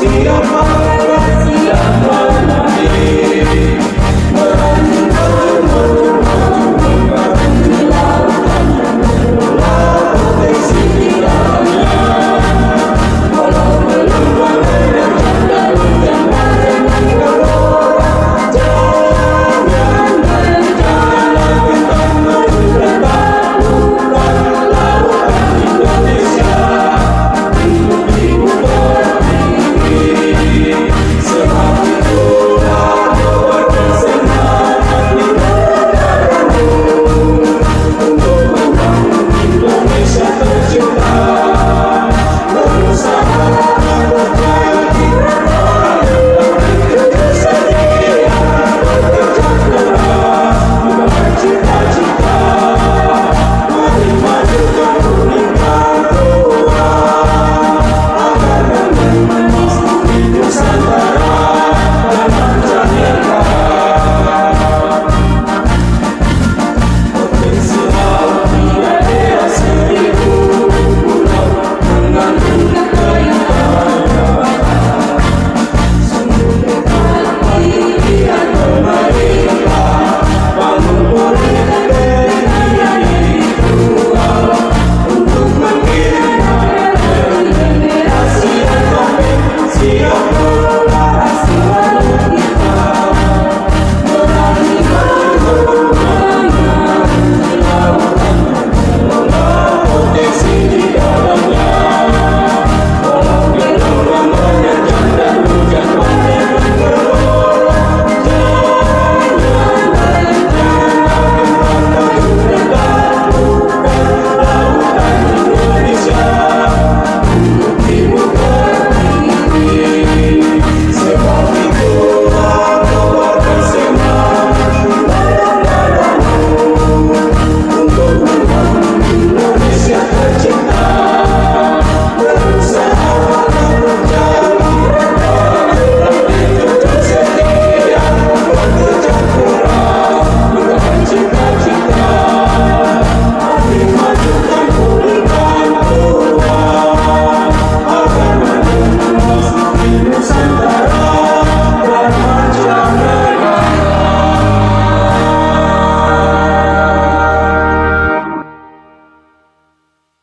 see your mother.